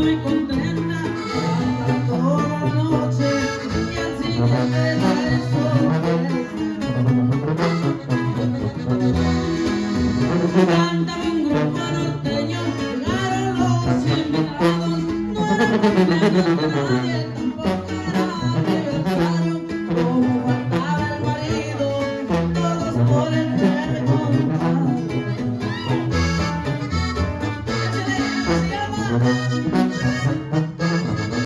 muy contenta, toda la noche y al siguiente día estoy. Cantaba un grupo norteño, llegaron los invitados, no nadie. Thank you.